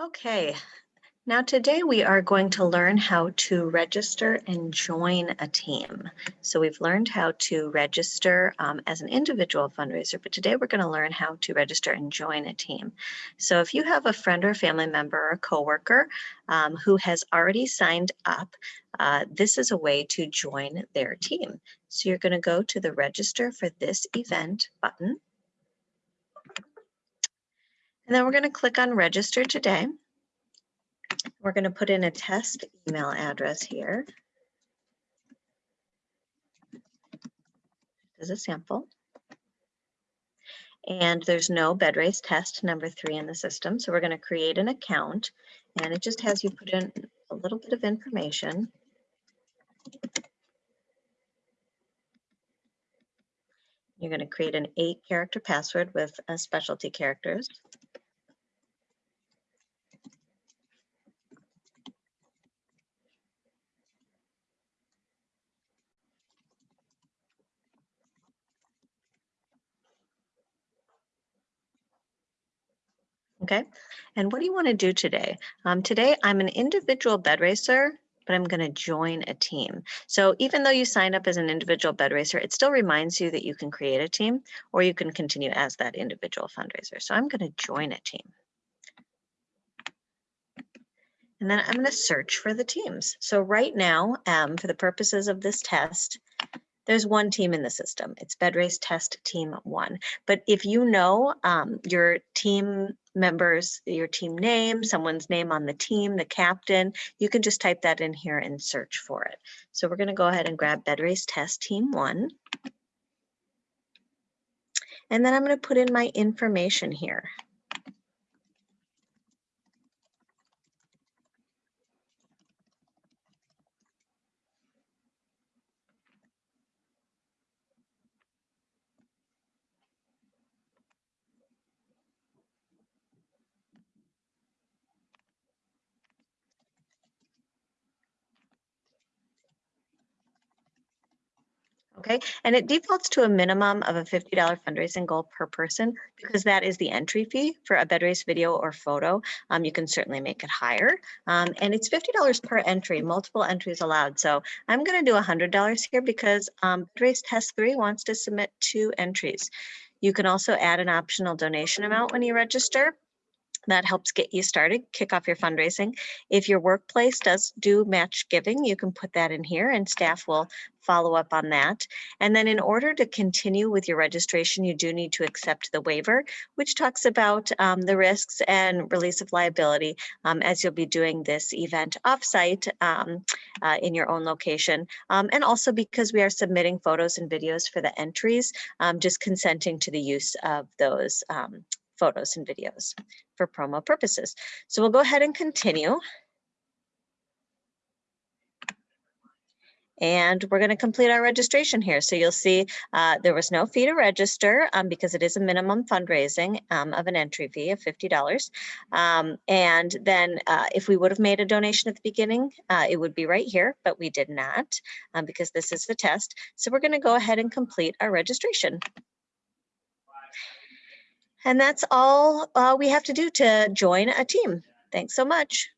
Okay, now today we are going to learn how to register and join a team. So we've learned how to register um, as an individual fundraiser, but today we're going to learn how to register and join a team. So if you have a friend or family member or a coworker um, who has already signed up, uh, this is a way to join their team. So you're going to go to the register for this event button. And then we're going to click on register today. We're going to put in a test email address here as a sample. And there's no bed race test number three in the system. So we're going to create an account and it just has you put in a little bit of information. You're going to create an eight character password with specialty characters. Okay, and what do you want to do today? Um, today, I'm an individual bed racer, but I'm going to join a team. So even though you sign up as an individual bed racer, it still reminds you that you can create a team or you can continue as that individual fundraiser. So I'm going to join a team. And then I'm going to search for the teams. So right now, um, for the purposes of this test, there's one team in the system. It's bed race test team one. But if you know um, your team members, your team name, someone's name on the team, the captain, you can just type that in here and search for it. So we're gonna go ahead and grab bed race test team one. And then I'm gonna put in my information here. Okay, and it defaults to a minimum of a $50 fundraising goal per person because that is the entry fee for a bed race video or photo. Um, you can certainly make it higher. Um, and it's $50 per entry, multiple entries allowed. So I'm gonna do $100 here because um, bed race test three wants to submit two entries. You can also add an optional donation amount when you register that helps get you started, kick off your fundraising. If your workplace does do match giving, you can put that in here and staff will follow up on that. And then in order to continue with your registration, you do need to accept the waiver, which talks about um, the risks and release of liability um, as you'll be doing this event offsite um, uh, in your own location. Um, and also because we are submitting photos and videos for the entries, um, just consenting to the use of those um, photos and videos for promo purposes. So we'll go ahead and continue. And we're going to complete our registration here. So you'll see uh, there was no fee to register um, because it is a minimum fundraising um, of an entry fee of $50. Um, and then uh, if we would have made a donation at the beginning, uh, it would be right here, but we did not um, because this is the test. So we're going to go ahead and complete our registration. And that's all uh, we have to do to join a team. Thanks so much.